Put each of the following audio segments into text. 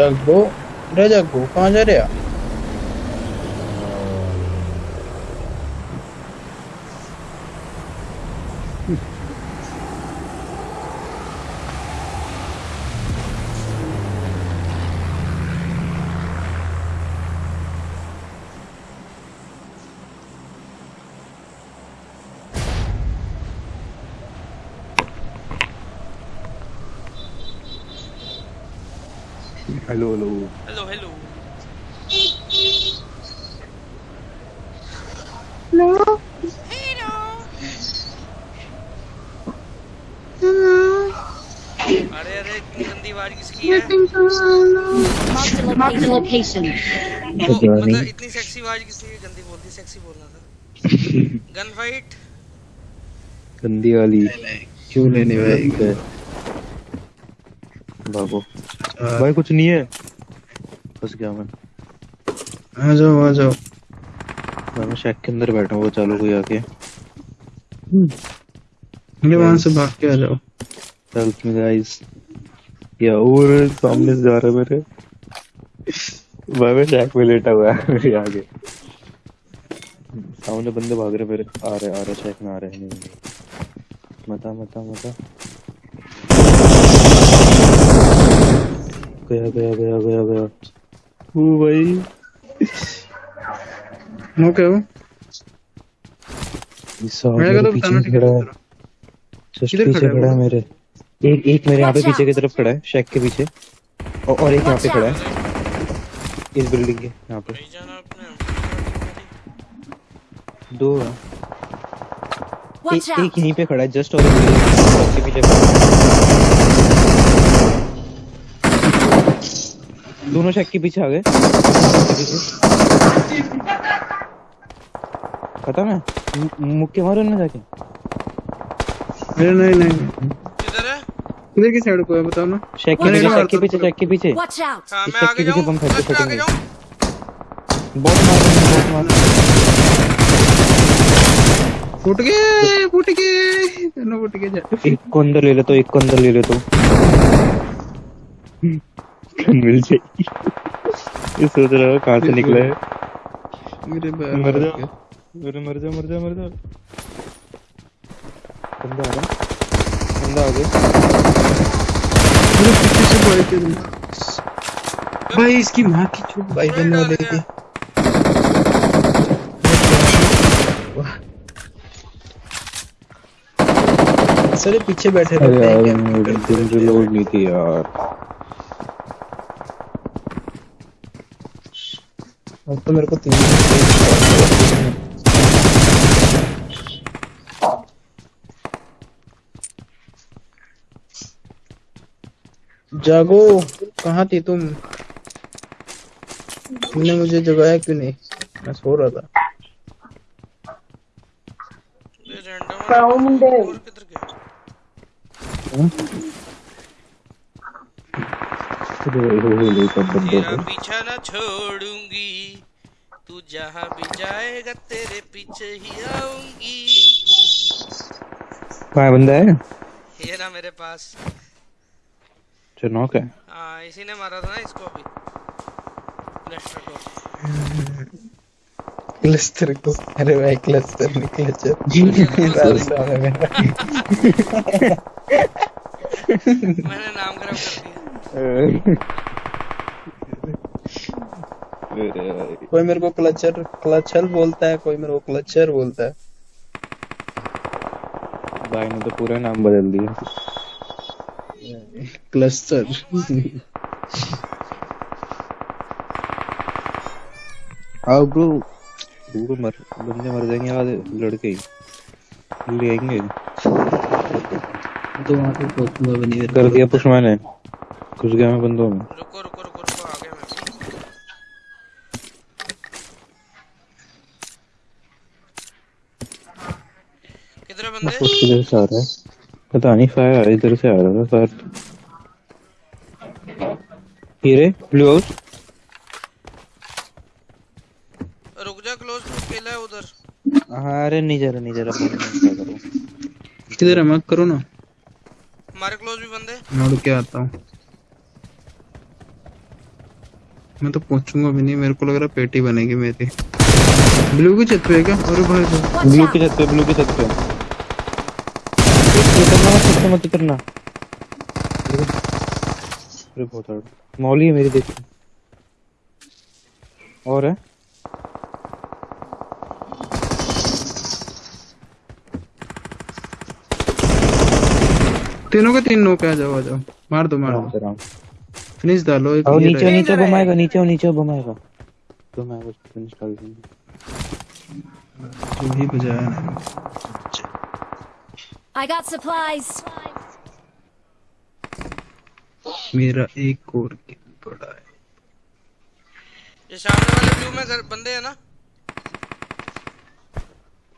जग्गो रे जग्गो कहाँ जा रहे अरे अरे इतनी गंदी किसकी है? Location. मतलब इतनी सेक्सी आवाज़ किसकी है गंदी बोलती सेक्सी बोलना था। गन फाइट गंदी वाली। क्यों लेने भाई भागो भाई कुछ नहीं है। फंस गया मैं। आ जाओ आ जाओ। मैं शैक के अंदर बैठा हूँ वो चालू कोई आके। ये वहाँ से भाग के आ जाओ। हेल्प मी गाइस या और सामने से जा रहा है मेरे भाई मैं शैक में लेटा हुआ है मेरे आगे। सामने बंदे भाग रहे मेरे आ रहे आ रहे शैक में आ रहे नहीं मता मता मता। गया गया गया गया गया। ओ भाई। नो क्या हो। इस साल मेरे मेरे को तो बताना खड़ा है। किधर खड़ा है खड़ा है? मेरे। एक एक मेरे यहाँ पे पीछे की तरफ़ खड़ा है शैक के पीछे। और, और एक यहाँ पे खड़ा है। इस बिल्डिंग के यहाँ पे। दो है। एक, एक यहीं पे खड़ा है जस्ट और के पीछे दोनों शैक के पीछे आ गए। पता मैं मुक्के मारो ना जाके। नहीं नहीं किधर है किधर की साइड को है बताओ ना। शैक के पीछे मार शैक के पीछे। शैक के पीछे! हाँ मैं आगे जाऊँ? बम फेंक दो मैं आगे फटेंगे। जाऊँ? बहुत मार बहुत मार फूट गए फूट गए। दोनों फूट गए एक को अंदर ले ले तो एक को अंदर ले ले तो। मिल जाएगी। ये सोच रहा है कहाँ से निकला है। मेरे मर जा मर जा मर जा मर जा बंदा आ रहा है। बंदा आ गया मेरे पीछे से भाई इसकी माँ की चुप भाई बंदा लेके गया। सारे पीछे बैठे रहते हैं यार दिल रिलोड नहीं थी यार अब तो मेरे को तीन जागो। कहाँ थी तुम? तुमने मुझे जगाया क्यों नहीं? मैं सो रहा था। पीछा न छोड़ूँगी। तू जहाँ भी जाएगा तेरे पीछे ही आऊँगी। कहाँ बंदा? है ये ना मेरे पास। जो नॉक है हाँ इसी ने मारा था ना इसको अभी लेस्टर को क्लस्टर को अरे भाई क्लस्टर में मेरा मैंने नाम खराब कर दिया कोई मेरे को क्लचर क्लचर बोलता है कोई मेरे को क्लचर बोलता है भाई ने तो पूरा नाम बदल दिया क्लस्टर आओ ब्रो ब्रो मर बंदे मर जाएँगे आधे लड़के ही। ले आएँगे। तो वहाँ पे भी नहीं कर दिया पुश मैंने। घुस गया मैं बंदों में। रुको रुको रुको रुको आ गया मैं किधर है बंदे? पुश किधर से आ रहा है। पता नहीं फायर इधर से आ रहा था फायर हीरे ब्लू हाउस रुक जा क्लोज टू अकेला है उधर। हाँ अरे नहीं जा रहा नहीं जा रहा मैं किधर है मत करो ना। हमारे क्लोज भी बंदे मैं उड़ के आता हूँ। मैं तो पहुंचूँगा भी नहीं मेरे को लग रहा पेटी बनेगी मेरी। ब्लू की छत पे है क्या? अरे भाई भाई ब्लू की छत पे ब्लू की छत पे। उतरना मत पे मत उतरना अरे बहुत हार्ड मौली है मेरी देख। और है? तीनों के तीन नो पे आ जाओ आ जाओ। मार दो मार दो। फिनिश डालो एक और नीचे। नीचे बम आएगा नीचे नीचे बम आएगा बम आएगा उसको फिनिश कर देंगे। जो भी बजाया। I got supplies. मेरा एक और किल पड़ा है। ये सामने वाले व्यू में घर बंदे हैं ना?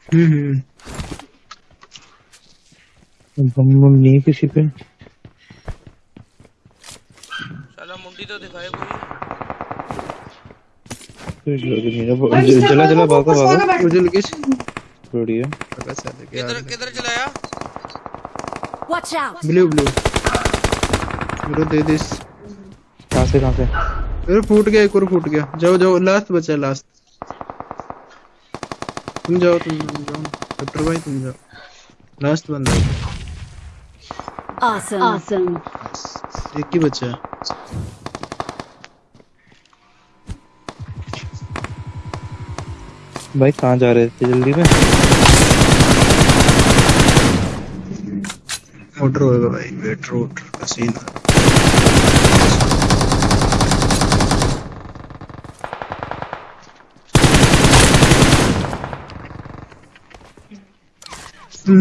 हम्म। हम्म बम बम नहीं किसी पे। साला मुंडी तो दिखाए कोई। चला चला भागा भागा। उजल किस? बढ़िया। किधर किधर चलाया? Watch out! ब्लू ब्लू मेरे दे दिस कहाँ से कहाँ से? अरे फूट गया एक और फूट गया। जाओ जाओ लास्ट बचा लास्ट तुम जाओ तुम तुम जाओ। डॉक्टर भाई तुम जाओ। लास्ट बंदा। Awesome. Awesome. एक ही बचा है। भाई कहाँ जा रहे थे? जल्दी में? मोटर होएगा भाई वेट रोड का सीन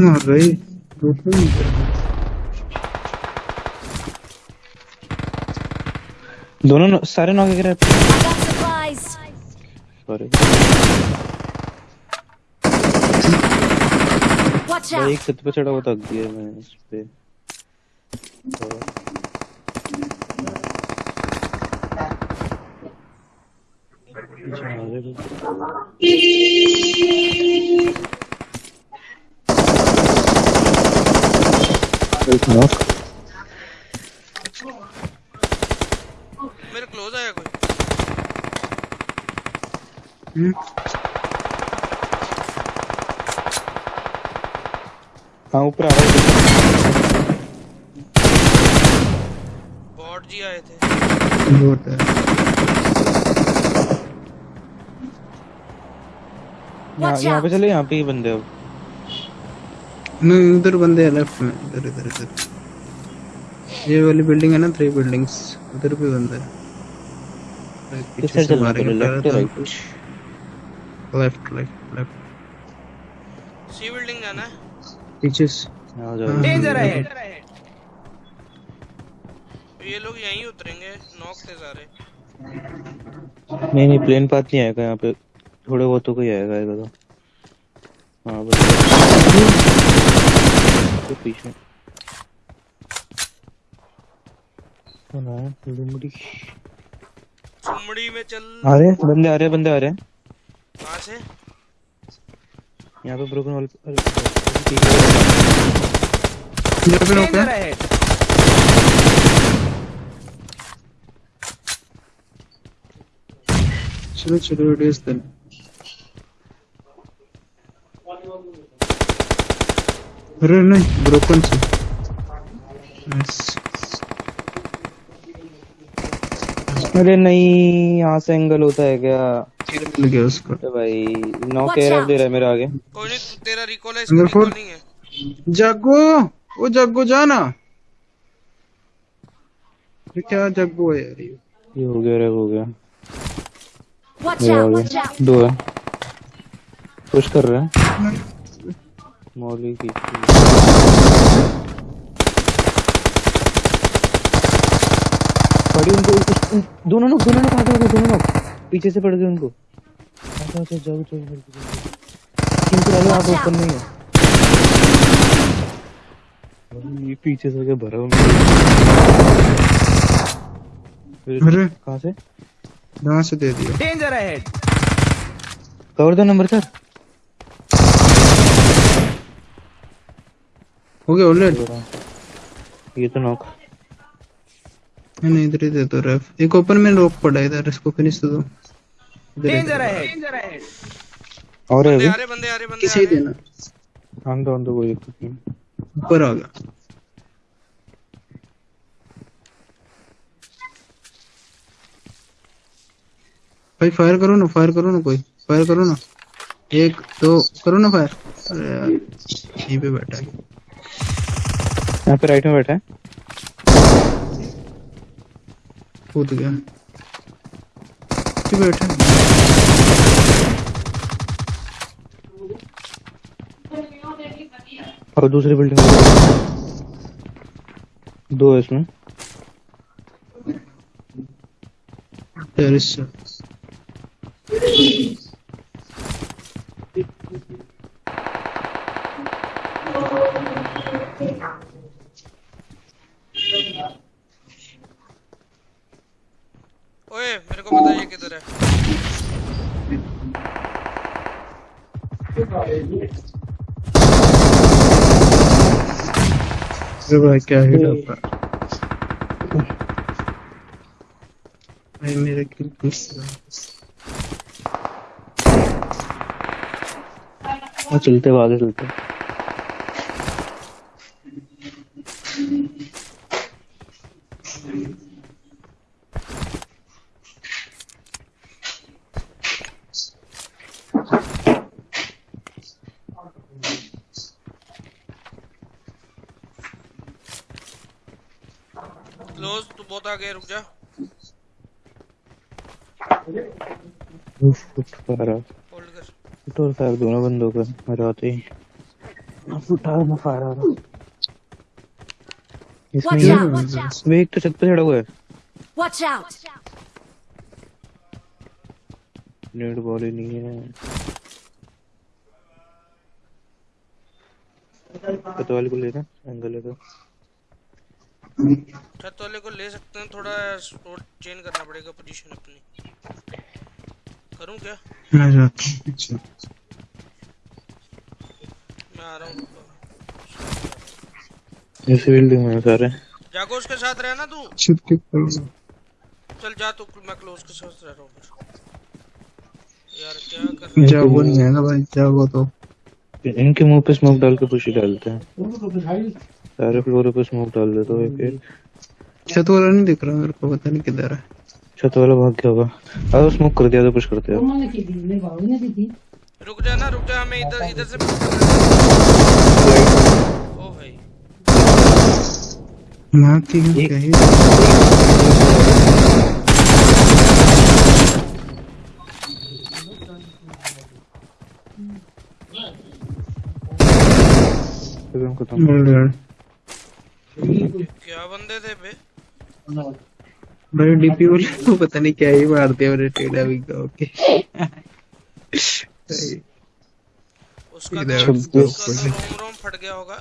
मार रहा। दोनों सारे नौ गिर I got supplies. Sorry Watch out! एक छत पे चढ़ा हुआ थक गया मैं इस पे। मेरे क्लोज आया कोई हाँ ऊपर आ रहा है बॉट जी आए थे। बहुत है। यहाँ पे चले यहाँ पे ही बंदे अब नहीं उधर बंदे हैं लेफ़्ट में। इधर इधर इधर। ये वाली बिल्डिंग है ना थ्री बिल्डिंग्स उधर भी बंदा है। पीछे से मारेंगे left right left left left C building जाना है। पीछे से आ जाओ डेंजर है तो ये लोग यहीं उतरेंगे नॉक थे सारे नहीं नहीं प्लेन पाथ नहीं आएगा यहाँ पे। थोड़े बहुत तो कोई आएगा आएगा तो। हाँ बस। तो पीछे। लुमड़ी चुमड़ी में चल। आ रहे बंदे आ रहे हैं बंदे आ रहे कहाँ से? यहाँ पे ब्रोकन वॉल चलो चलो इज़ देन अरे नहीं ब्रोकन से अरे नहीं यहाँ से एंगल होता है क्या? किल मिल गया उसको। अरे भाई नौ out. दे रहा है मेरे आगे। कोई नहीं तेरा रिकॉल है रिकॉल नहीं है। जग्गू ओ जग्गू जाना। ये क्या जग्गू है यार ये? हो गया रे हो गया। आ out! गया। दो है। पुश कर रहे हैं। मौली की पड़ी उनको दोनों लोग दोनों लोग हो गए? दोनों लोग। पीछे से पड़ गए उनको। अच्छा अच्छा जाओ जाओ जाओ इनको डालो आगे ऊपर नहीं है। ये पीछे से के भरा हुआ अरे कहाँ से? कहाँ से दे दिया। डेंजर अहेड कवर दो नंबर सर। हो गया ऑलरेडी ये तो नॉक नहीं इधर ही दे दो रेफ एक ओपन में रोक पड़ा है इधर इसको फिनिश दो। डेंजर है। और है आ रहे बंदे आ रहे बंदे किसी देना। आंदो आंदो कोई दिक्कत नहीं ऊपर आ गया। भाई फायर करो ना फायर करो ना कोई। फायर करो ना। एक दो करो ना फायर अरे यार यहीं पे बैठा है। यहाँ पे राइट में बैठा है। कूद गया। बैठे और दूसरी बिल्डिंग में दो है इसमें। टेरिस से ओए मेरे को बताइए किधर है। अरे भाई क्या हिट आपका भाई मेरे किल मिस चलते हुए आगे चलते क्लोज तू बहुत आगे रुक जा उफ, और फायर दोनों बंद हो गए मेरे आते ही। उठा मैं फायर आ रहा इसमें एक तो छत पे चढ़ा हुआ है। Watch out! नेट बॉल ही नहीं है। छत वाले को लेना एंगल है तो। छत वाले को ले सकते हैं थोड़ा चेंज करना पड़ेगा पोजीशन अपनी। करूँ क्या? मैं जाता हूँ पीछे मैं आ रहा हूँ। इस बिल्डिंग में सारे। जागो उसके साथ रहना तू? छत के चल जा तू मैं क्लोज के साथ रह रहा हूँ यार क्या कर रहा है? जागो नहीं है ना भाई जागो तो। इनके मुँह पे स्मोक डाल के पुशी डालते हैं। सारे फ्लोर पे स्मोक डाल देते हो एक एक छत वाला नहीं दिख रहा मेरे को पता नहीं किधर है। छत वाला भाग गया होगा। अगर स्मोक कर दिया तो पुश करते हैं। रुक जा ना रुक जा हमें इधर इधर से ओ भाई। माँ की क्या है। यार क्या बंदे थे बे? भाई डीपी वाले को पता नहीं क्या ही मार दिया मेरे टेढ़ा भी का। ओके उसका इधर तो तो रोम रोम फट गया होगा।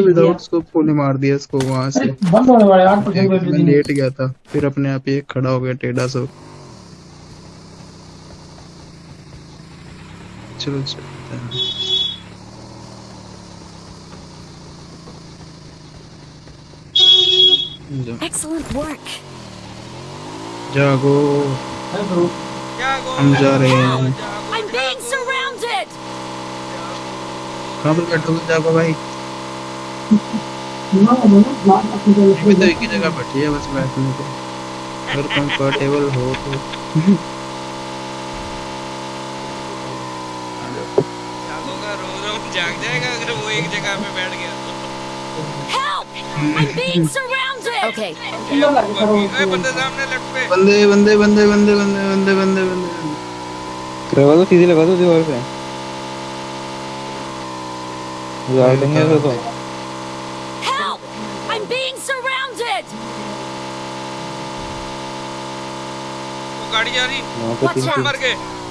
विदाउट स्कोप को मार दिया इसको वहाँ से। मैं लेट गया था फिर अपने आप ही खड़ा हो गया टेढ़ा सो। चलो चलते हैं जाओ, Excellent work. जागो जागो हम जा रहे हैं जागो, I'm being जागो, surrounded. कहाँ पर बैठोगे जागो भाई अभी तो एक ही जगह बैठी है बस बैठने को अगर कंफर्टेबल हो तो जागो का रो रोम जाग जाएगा अगर वो एक जगह पे बैठ गया तो Help! I'm being surrounded. ए, बंदे सामने लेफ़्ट बंदे बंदे बंदे बंदे बंदे बंदे बंदे। बंदे दो सीधे लगा दो दीवार पे लगा देंगे तो. वो गाड़ी जा रही।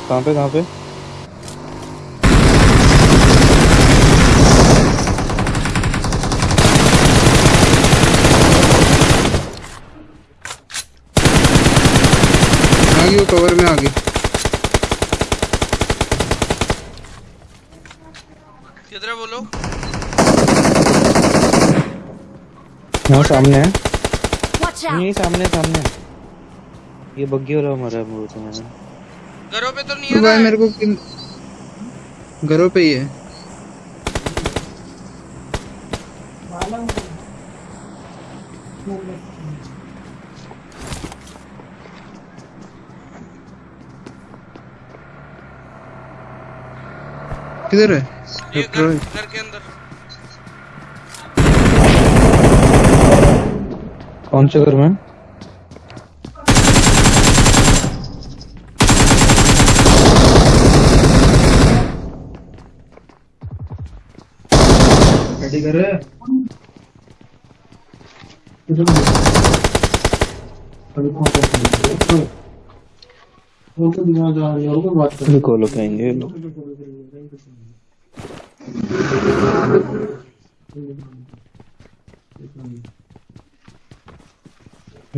कहाँ पे कहाँ पे? आ गई वो कवर में आ गई किधर है वो लोग? हाँ सामने है। नहीं सामने सामने। ये बग्गी वाला मारा है मुझे तो मैंने। घरों पे तो नहीं है भाई मेरे को किन घरों पे ही है। किधर है ये डॉक्टर घर घर के अंदर कौन से घर में रिकॉल होके आएँगे ये लोग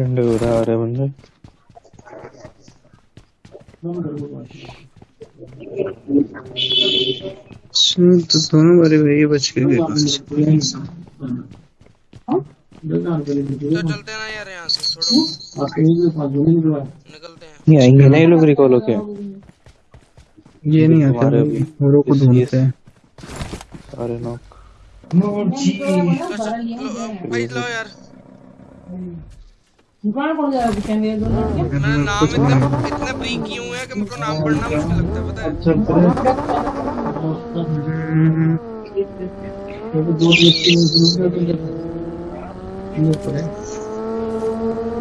ठंडे हो रहा रहे बंदे सुन तो दोनों बारे भाई बच के गए तो चलते हैं ना यार यहाँ से छोड़ो निकलते हैं नहीं आएँगे ना ये लोग रिकॉल होके ये नहीं आते भाई औरों को ढूंढते हैं सारे नॉक स- लो- भाई लो यार मेरा नाम इतना इतना ब्रीक क्यों है कि मुझको नाम पढ़ना मुश्किल लगता है पता है?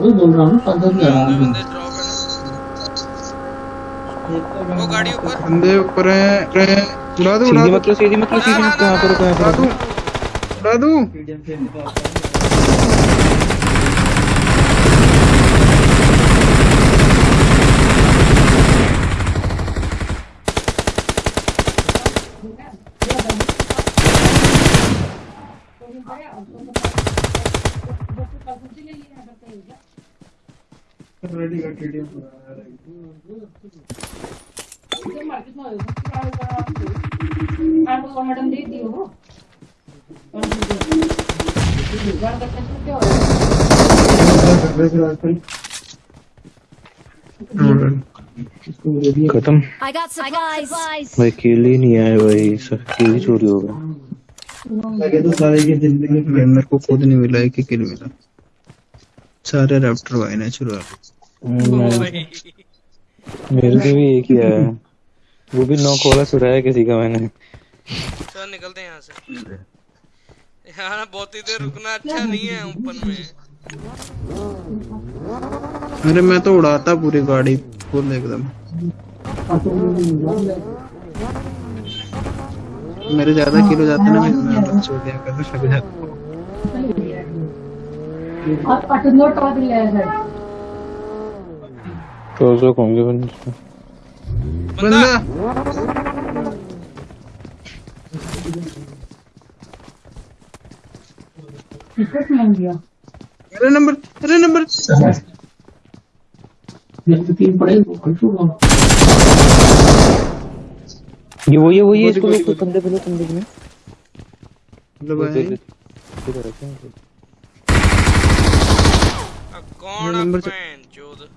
बंदे बंदे ड्रॉप है। ना वो गाड़ी ऊपर। बंदे ऊपर हैं हैं। उड़ा दो उड़ा सीधी दो। मतलब सीधी मतलब सीधी मतलब यहाँ पर यहाँ उड़ा पर दो रुको। उड़ा दो। मैडम दे दियो खत्म भाई किल ही नहीं आए भाई सब किल ही चोरी हो गया भाई मेरे को खुद नहीं मिला ही किल मिला। सारे रैप्टर भाई ने चुरा। भाई मेरे से भी एक ही आया है। वो भी नौ कोला चुराया किसी का मैंने। चल निकलते हैं यहाँ से। यहाँ ना बहुत ही देर रुकना अच्छा नहीं है ओपन में। अरे मैं तो उड़ाता पूरी गाड़ी फुल एकदम। मेरे ज़्यादा किलो जाते ना मैं छोड़ दिया जाता। और पटनो टॉप ले सर तो उसको होंगे बंदे बंदा बंदा नंबर नंबर ये वो ये वो ये इसको लोग कंधे पे लो कंधे पे लो। मतलब वो भाई दे- दे- इधर रखे हैं। अब कौन नंबर चोद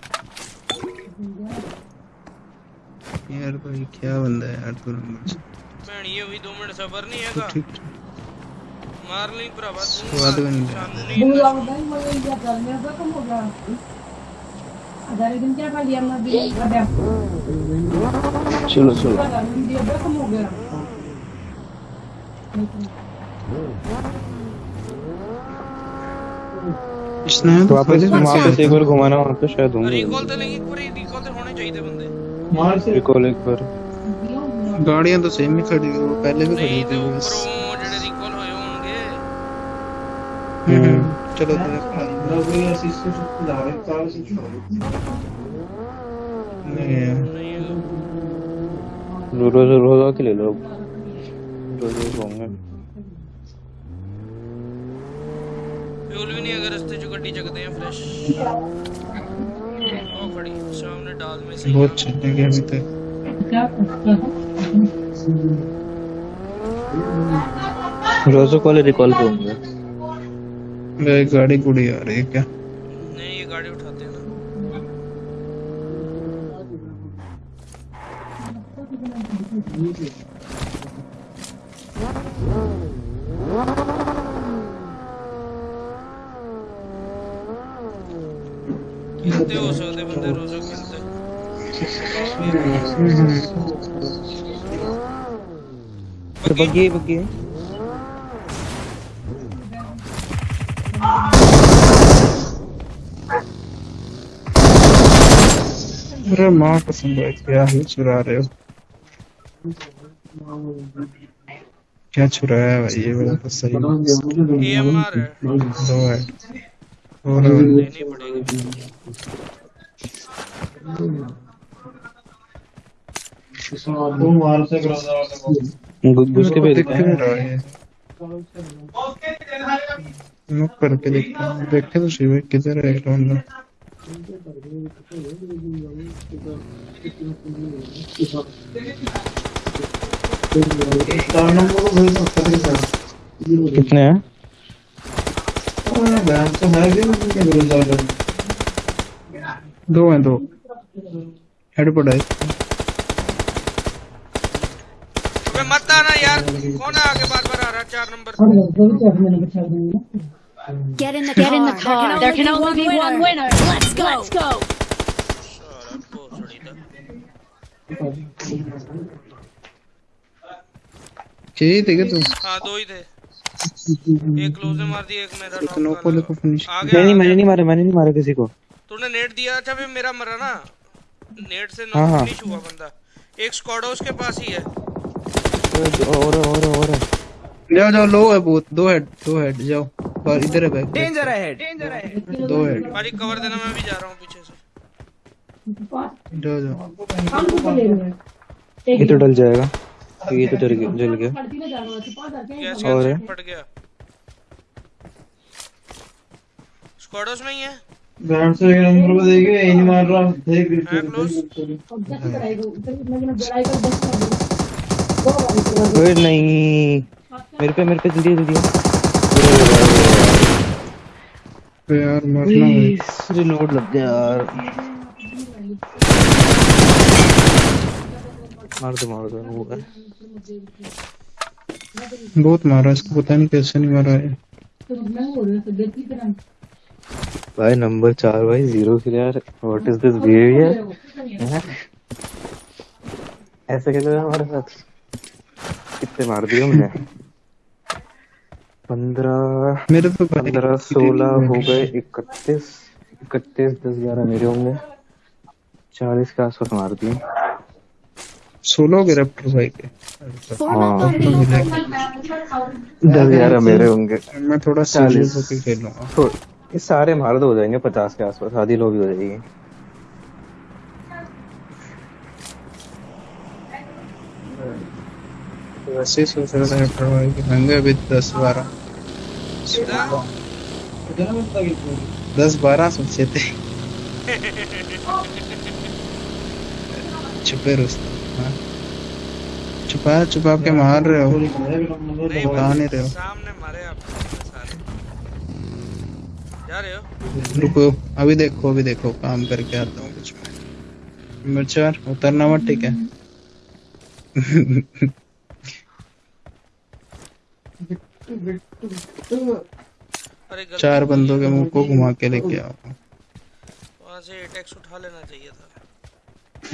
यार भाई क्या बंदा है यार तू? नंबर बहन ये हुई दो मिनट सबर नहीं हैगा। ठीक? मार ली भरावा स्वाद भी नहीं शाननी बुला बुला मुझे ये करने से कम हो गया। हज़ार दिन क्या खा लिया मैं भी चलो चलो। तो कम हो गया। तो वापस तो अच्छा। वापस एक बार घुमाना वहाँ पे तो शायद होंगे। रिकॉल तो लेंगे पूरे रिकॉल तो होने चाहिए बंदे। मार से। रिकॉल एक बार। गाड़ियाँ तो सेम ही खड़ी है वो पहले भी खड़ी थी बस जेडे रिकॉल होए होंगे। हम्म। चलो तो ये असिस्टेंट सकते जा रहे चार से नहीं रोज रोज आके ले लो। रोज होंगे। फ्यूल भी नहीं अगर रस्ते जो गड्डी चकते हैं फ्रेश ओ खड़ी सामने डाल में सही बहुत चलने गया अभी तक। क्या रोज वाले रिकॉल पे होंगे ये गाड़ी गुड़ी आ रही है क्या? नहीं ये गाड़ी उठाते हैं ना। खेलते हो सकते बंदे रोजो खेलते बग्गी बग्गी अरे माँ कसम भाई क्या ही चुरा रहे हो? क्या चुराया है भाई ये वाला तो सही है। दो है। लेनी पड़ेगी। घुस के भेज दिख नहीं रहा है। नॉक करके देखते हैं। देखे तो शिव किधर है एक बंदा? कितने हैं? दो हैं दो हेड पड़ा है अबे मत आना यार कौन है आगे बार बार आ रहा चार नंबर और दो भी चार मैंने बचा दूँगी Get in the car. in the car. There can only be one winner. Let's go. Let's go. सारा भोसड़ी था चाहिए थे क्या तू हाँ दो ही थे एक क्लोज मार दिया एक मेरा को देखो फिनिश नहीं नहीं मैंने नहीं मारा मैंने नहीं मारा किसी को। तूने नेट दिया अच्छा भी मेरा मरा ना। नेट से हाँ, नॉक हाँ। फिनिश हुआ बंदा। एक स्क्वाड उसके पास ही है। और और और जाओ जाओ लो है बहुत दो हेड दो हेड जाओ। और इधर है बैक डेंजर है दो हेड भाई कवर देना मैं भी जा रहा हूँ पीछे से। जाओ जाओ। ये तो डल जाएगा। तो ये तो जल गया जल गया। और? फट गया स्क्वाडोस में ही है है। क्लोज अब जैसे कराएगा उधर मैं लड़ाई कर बस कर दो। बार करा ओए नहीं मेरे पे मेरे पे जल्दी जल्दी तो यार मरना है। रिलोड लग गया यार। मार दो मार दो वो है। बहुत मारा इसको पता नहीं कैसे नहीं मारा है। भाई नंबर चार भाई ज़ीरो किल यार व्हाट इज़ दिस बिहेवियर ऐसे कैसे हुआ हमारे साथ? कितने मार दिए हमने? पंद्रह मेरे तो पंद्रह सोलह हो? गए इकतीस इकतीस दस ग्यारह मेरे होंगे। चालीस के आसपास मार दिए। सोलो के रैप्टर भाई। के up दस ग्यारह मेरे होंगे। मैं थोड़ा चालीस। सीरियस होकर खेलूँगा। तो ये सारे मार दो हो जाएँगे पचास के आसपास आधी लो भी हो जाएगी। वैसे ही सोच रहा था रैप्टर भाई के होंगे अभी दस बारह। दस बारह सोचे थे। छुपे रुस्तम हाँ। छुपा छुपा के मार रहे हो। बता नहीं रहे हो। सामने मारे आप सारे। जा रहे हो? रुको अभी देखो अभी देखो काम करके आता हूँ कुछ मिर्चार उतरना मत ठीक है? चार बंदों के। मुँह को घुमा के लेके आओ। वहाँ से अटैक्स उठा लेना चाहिए था।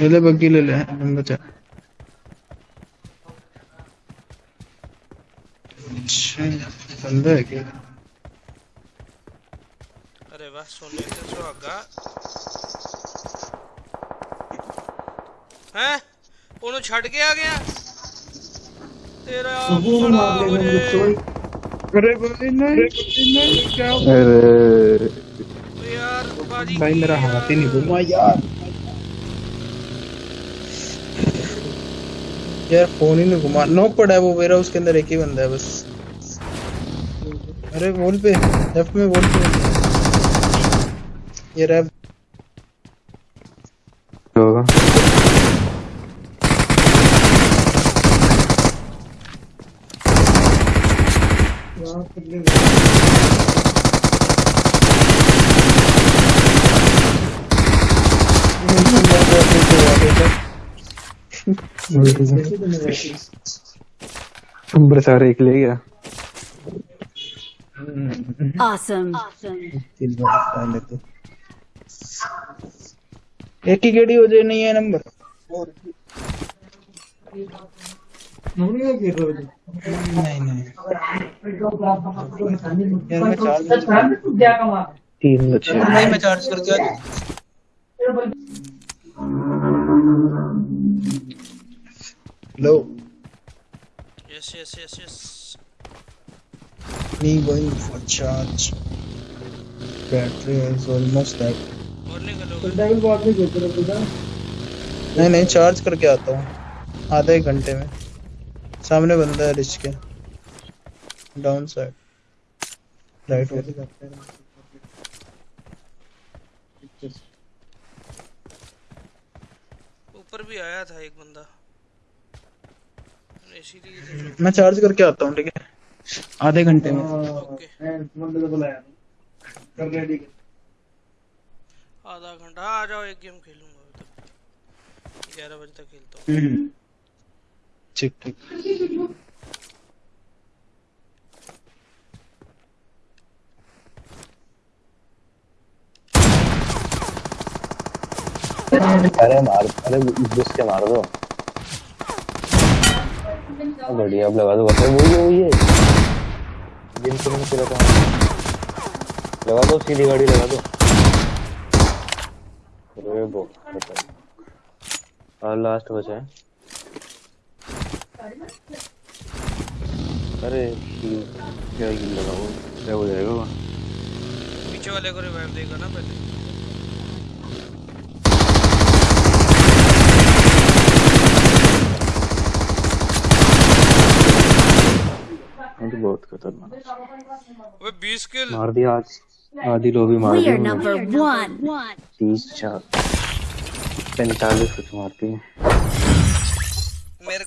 ले ले बग्गी ले ले बंदा चार अच्छा बंदा है क्या अरे वाह सोने से सुहागा हैं ਉਹਨੂੰ ਛੱਡ ਕੇ ਆ ਗਿਆ ਤੇਰਾ ਬੜਾ ਹੋਏ अरे भाई नहीं नहीं क्या अरे ਓ ਯਾਰ ਬਾਜੀ भाई की मेरा यार? हाथ ही नहीं घुमा यार यार फोन ही नहीं घुमा नॉक पड़ा है वो मेरा उसके अंदर एक ही बंदा है बस अरे वॉल पे लेफ़्ट में वॉल पे। ये रैप। होगा? नंबर तो तो सारे एक ले गया। Awesome. तो एक ही गेड़ी हो जाए नहीं है नंबर। नहीं नहीं यार मैं चार्ज तीन बचे नहीं मैं चार्ज करके लो yes yes yes yes me going for charge battery is almost dead. और निकलो नहीं नहीं चार्ज करके आता हूँ। आधे एक घंटे में। सामने बंदा है रिच के। डाउन साइड राइट ऊपर भी आया था एक बंदा। मैं चार्ज करके आता हूँ ठीक है? आधे घंटे में। आधा घंटा आ जाओ एक गेम खेलूँगा तक। ग्यारह बजे तक खेलता हूँ। ठीक ठीक। अरे मार अरे घुस के मार दो। बढ़िया अब लगा दो अरे वही है। वही जिन नहीं चला था। लगा दो, सीधी गाड़ी लगा दो। अरे बो और लास्ट बचा है। अरे, क्या गिल लगा क्या हो जाएगा? पीछे वाले को रिवाइव देगा ना पहले। बहुत खतरनाक। अबे 20 किल। मार दिया आज। आधी लोबी मार दिए दी उन्होंने। number तीस चार। पैंतालीस कुछ मारती है।